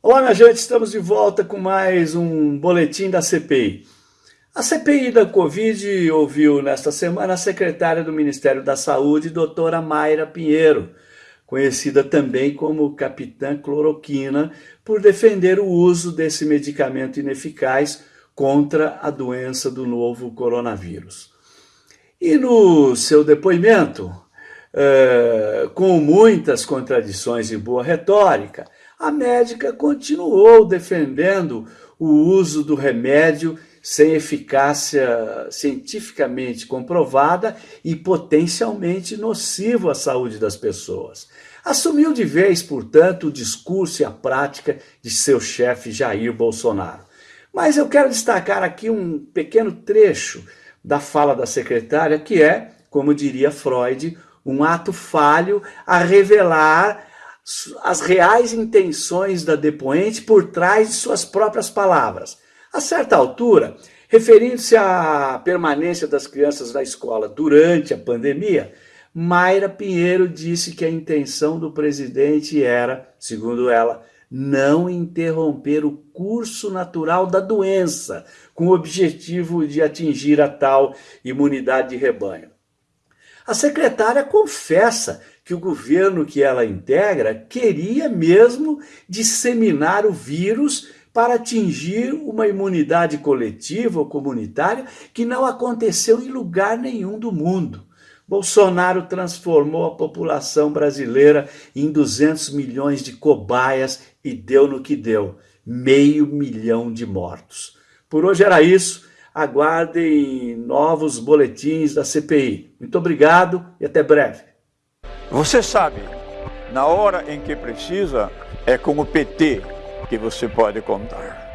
Olá, minha gente, estamos de volta com mais um boletim da CPI. A CPI da Covid ouviu nesta semana a secretária do Ministério da Saúde, doutora Mayra Pinheiro, conhecida também como Capitã Cloroquina, por defender o uso desse medicamento ineficaz contra a doença do novo coronavírus. E no seu depoimento, é, com muitas contradições e boa retórica, a médica continuou defendendo o uso do remédio sem eficácia cientificamente comprovada e potencialmente nocivo à saúde das pessoas. Assumiu de vez, portanto, o discurso e a prática de seu chefe Jair Bolsonaro. Mas eu quero destacar aqui um pequeno trecho da fala da secretária, que é, como diria Freud, um ato falho a revelar as reais intenções da depoente por trás de suas próprias palavras. A certa altura, referindo-se à permanência das crianças na escola durante a pandemia, Mayra Pinheiro disse que a intenção do presidente era, segundo ela, não interromper o curso natural da doença, com o objetivo de atingir a tal imunidade de rebanho. A secretária confessa que o governo que ela integra queria mesmo disseminar o vírus para atingir uma imunidade coletiva ou comunitária que não aconteceu em lugar nenhum do mundo. Bolsonaro transformou a população brasileira em 200 milhões de cobaias e deu no que deu, meio milhão de mortos. Por hoje era isso aguardem novos boletins da CPI. Muito obrigado e até breve. Você sabe, na hora em que precisa, é com o PT que você pode contar.